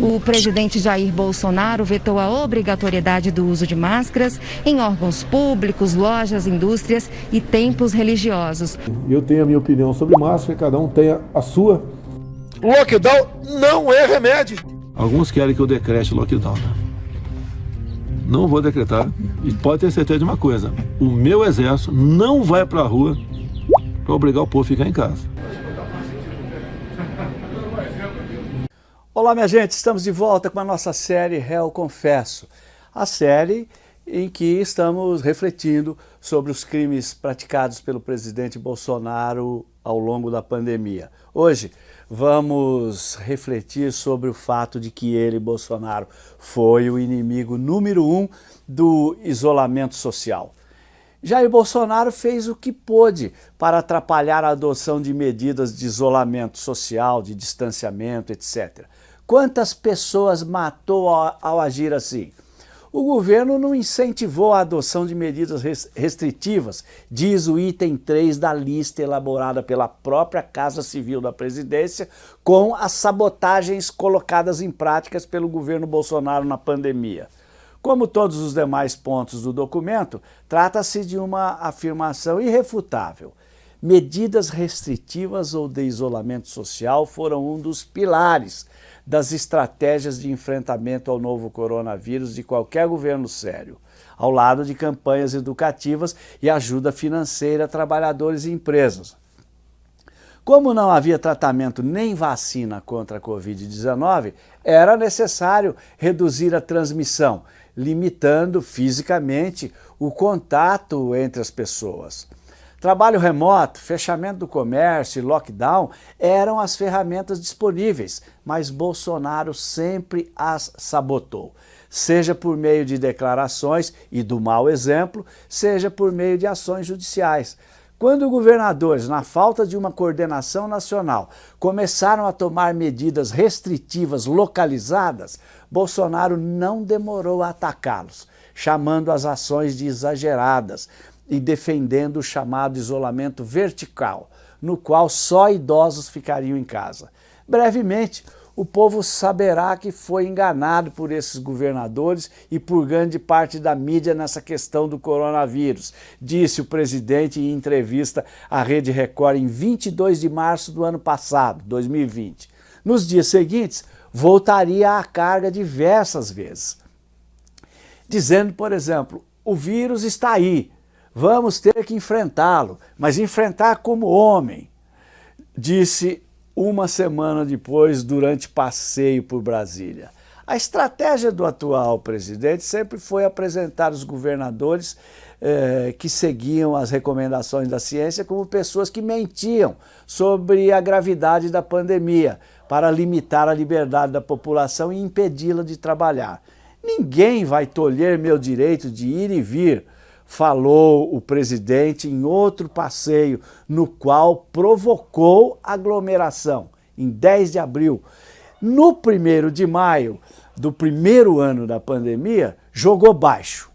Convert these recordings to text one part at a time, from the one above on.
O presidente Jair Bolsonaro vetou a obrigatoriedade do uso de máscaras em órgãos públicos, lojas, indústrias e templos religiosos. Eu tenho a minha opinião sobre máscara, cada um tem a sua. Lockdown não é remédio. Alguns querem que eu decrete lockdown. Né? Não vou decretar. E pode ter certeza de uma coisa: o meu exército não vai para a rua para obrigar o povo a ficar em casa. Olá, minha gente, estamos de volta com a nossa série Réu Confesso. A série em que estamos refletindo sobre os crimes praticados pelo presidente Bolsonaro ao longo da pandemia. Hoje vamos refletir sobre o fato de que ele, Bolsonaro, foi o inimigo número um do isolamento social. Jair Bolsonaro fez o que pôde para atrapalhar a adoção de medidas de isolamento social, de distanciamento, etc. Quantas pessoas matou ao, ao agir assim? O governo não incentivou a adoção de medidas restritivas, diz o item 3 da lista elaborada pela própria Casa Civil da Presidência, com as sabotagens colocadas em práticas pelo governo Bolsonaro na pandemia. Como todos os demais pontos do documento, trata-se de uma afirmação irrefutável. Medidas restritivas ou de isolamento social foram um dos pilares das estratégias de enfrentamento ao novo coronavírus de qualquer governo sério, ao lado de campanhas educativas e ajuda financeira a trabalhadores e empresas. Como não havia tratamento nem vacina contra a Covid-19, era necessário reduzir a transmissão, limitando fisicamente o contato entre as pessoas. Trabalho remoto, fechamento do comércio e lockdown eram as ferramentas disponíveis, mas Bolsonaro sempre as sabotou, seja por meio de declarações e do mau exemplo, seja por meio de ações judiciais. Quando governadores, na falta de uma coordenação nacional, começaram a tomar medidas restritivas localizadas, Bolsonaro não demorou a atacá-los, chamando as ações de exageradas, e defendendo o chamado isolamento vertical, no qual só idosos ficariam em casa. Brevemente, o povo saberá que foi enganado por esses governadores e por grande parte da mídia nessa questão do coronavírus, disse o presidente em entrevista à Rede Record em 22 de março do ano passado, 2020. Nos dias seguintes, voltaria à carga diversas vezes, dizendo, por exemplo, o vírus está aí, Vamos ter que enfrentá-lo, mas enfrentar como homem, disse uma semana depois, durante passeio por Brasília. A estratégia do atual presidente sempre foi apresentar os governadores eh, que seguiam as recomendações da ciência como pessoas que mentiam sobre a gravidade da pandemia para limitar a liberdade da população e impedi-la de trabalhar. Ninguém vai tolher meu direito de ir e vir, falou o presidente em outro passeio, no qual provocou aglomeração, em 10 de abril. No primeiro de maio do primeiro ano da pandemia, jogou baixo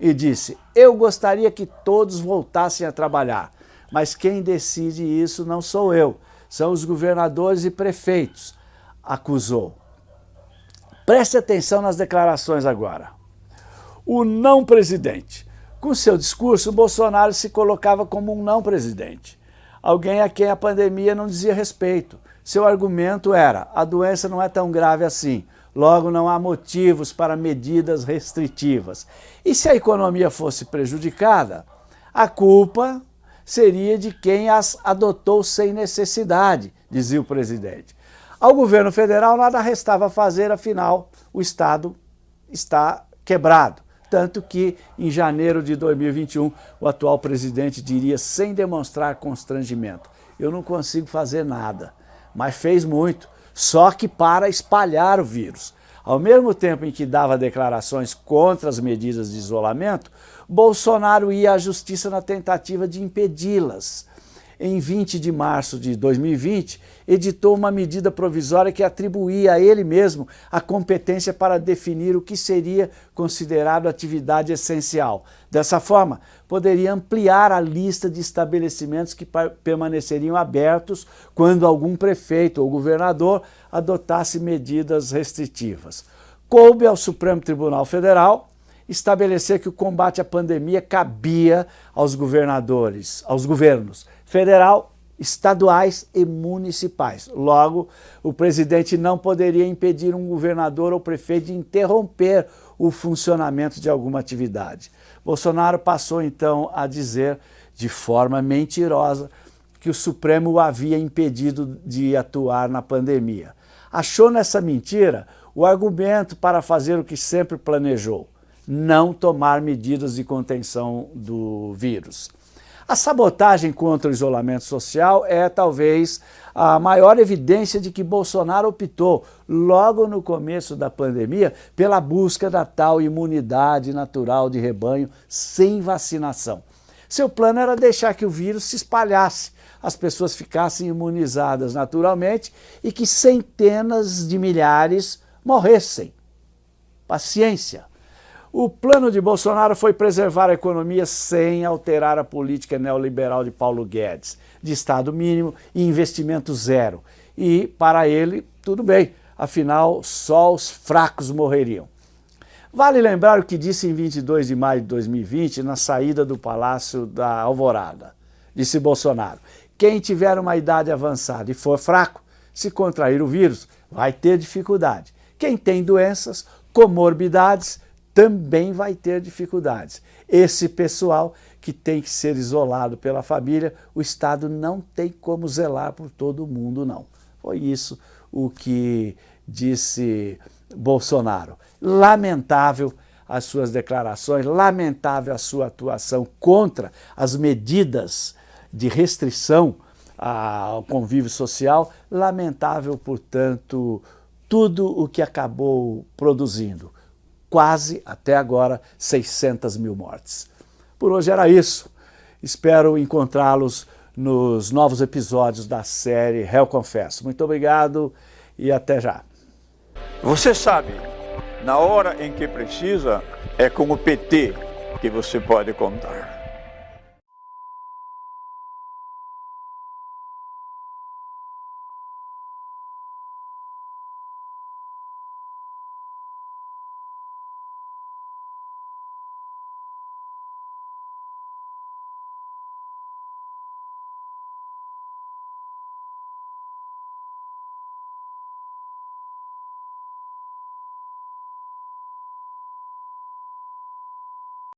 e disse, eu gostaria que todos voltassem a trabalhar, mas quem decide isso não sou eu, são os governadores e prefeitos, acusou. Preste atenção nas declarações agora. O não presidente com seu discurso, Bolsonaro se colocava como um não presidente, alguém a quem a pandemia não dizia respeito. Seu argumento era, a doença não é tão grave assim, logo não há motivos para medidas restritivas. E se a economia fosse prejudicada, a culpa seria de quem as adotou sem necessidade, dizia o presidente. Ao governo federal nada restava fazer, afinal o Estado está quebrado. Tanto que, em janeiro de 2021, o atual presidente diria sem demonstrar constrangimento, eu não consigo fazer nada, mas fez muito, só que para espalhar o vírus. Ao mesmo tempo em que dava declarações contra as medidas de isolamento, Bolsonaro ia à justiça na tentativa de impedi-las. Em 20 de março de 2020, editou uma medida provisória que atribuía a ele mesmo a competência para definir o que seria considerado atividade essencial. Dessa forma, poderia ampliar a lista de estabelecimentos que permaneceriam abertos quando algum prefeito ou governador adotasse medidas restritivas. Coube ao Supremo Tribunal Federal estabelecer que o combate à pandemia cabia aos governadores, aos governos federal, estaduais e municipais. Logo, o presidente não poderia impedir um governador ou prefeito de interromper o funcionamento de alguma atividade. Bolsonaro passou então a dizer, de forma mentirosa, que o Supremo o havia impedido de atuar na pandemia. Achou nessa mentira o argumento para fazer o que sempre planejou, não tomar medidas de contenção do vírus. A sabotagem contra o isolamento social é talvez a maior evidência de que Bolsonaro optou, logo no começo da pandemia, pela busca da tal imunidade natural de rebanho sem vacinação. Seu plano era deixar que o vírus se espalhasse, as pessoas ficassem imunizadas naturalmente e que centenas de milhares morressem. Paciência. O plano de Bolsonaro foi preservar a economia sem alterar a política neoliberal de Paulo Guedes, de Estado mínimo e investimento zero. E, para ele, tudo bem, afinal, só os fracos morreriam. Vale lembrar o que disse em 22 de maio de 2020, na saída do Palácio da Alvorada. Disse Bolsonaro, quem tiver uma idade avançada e for fraco, se contrair o vírus, vai ter dificuldade. Quem tem doenças, comorbidades, também vai ter dificuldades. Esse pessoal que tem que ser isolado pela família, o Estado não tem como zelar por todo mundo, não. Foi isso o que disse Bolsonaro. Lamentável as suas declarações, lamentável a sua atuação contra as medidas de restrição ao convívio social, lamentável, portanto, tudo o que acabou produzindo quase, até agora, 600 mil mortes. Por hoje era isso. Espero encontrá-los nos novos episódios da série Réu Confesso. Muito obrigado e até já. Você sabe, na hora em que precisa, é com o PT que você pode contar.